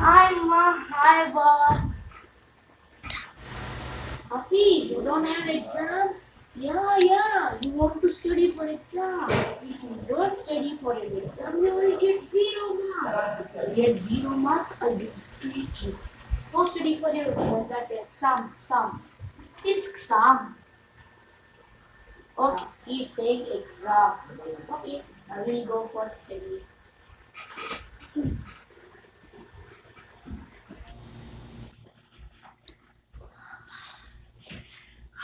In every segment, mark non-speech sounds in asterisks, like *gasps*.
Hi, Ma. Hi, Bob. Hafiz, you don't have exam? Yeah, yeah. You want to study for exam. If you don't study for an exam, you will get zero mark. Get zero mark, I will treat you. Go study for your for that exam. Exam. It's exam. Okay, he's saying exam. Okay, I will go for study.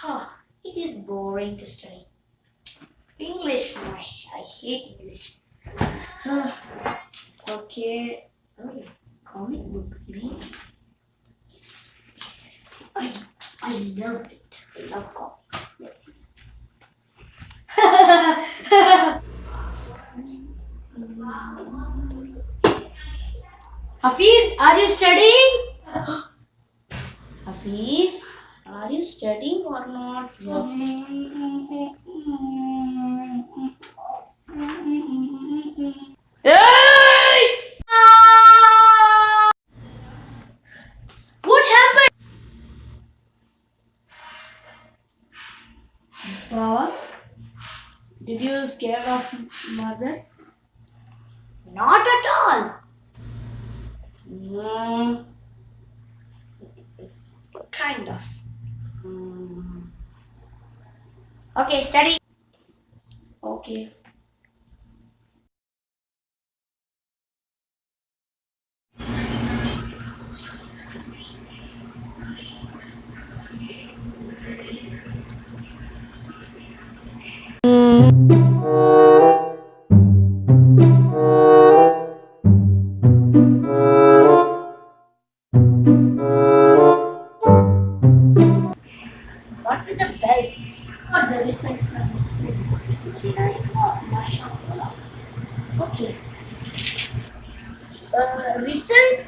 Huh, it is boring to study. English, I, I hate English. *sighs* Okay. Oh, comic book, maybe. I, I love it. I love comics. Let's. *laughs* Hafiz, are you studying? *gasps* Hafiz, are you studying or not? Hey! What happened? Baba, did you scare of mother? Not at all. Mm, kind of. Mm. Okay, study. Okay. What's with the result from the school? Nice. Oh, mashallah. Okay. Uh, result?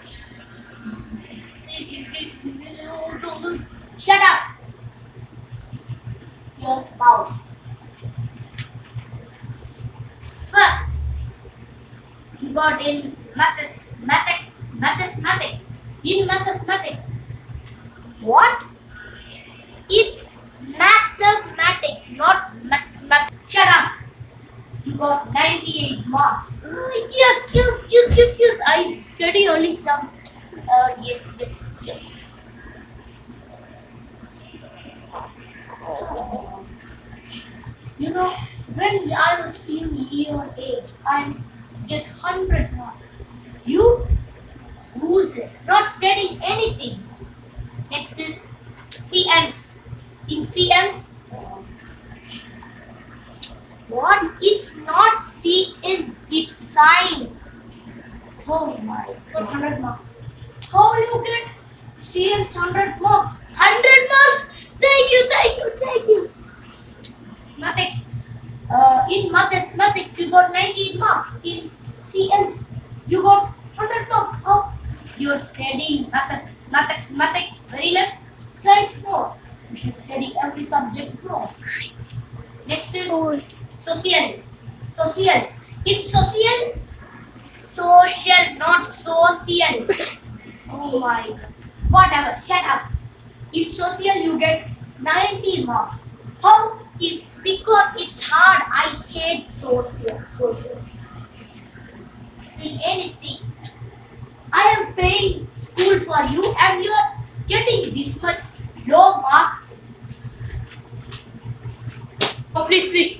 Shut up! Your mouse. First, you got in maths, maths, mathematics. In mathematics. What? It's mathematics, not mathematics. Shut up. Got 98 marks. Yes, yes, yes, yes, yes. I study only some. Uh, yes, yes, yes. You know, when I was few year age, I get 100 marks. You loses, not studying anything. Next is CMs. In CMs, what? It's not CMs, it's science. Oh my god. 100 marks. How you get CMs 100 marks? 100 marks? Thank you, thank you, thank you. Mathematics. Uh, in mathematics, you got 98 marks. In CMs, you got 100 marks. How? You're studying mathematics, mathematics, mathematics very less, science more. You should study every subject more. Science. Next is social. Social. In social, social, not social. Oh my god. Whatever, shut up. In social, you get 90 marks. How? It, because it's hard. I hate social. Social. In anything. I am paying school for you and you are getting this much low marks. Oh, please, please.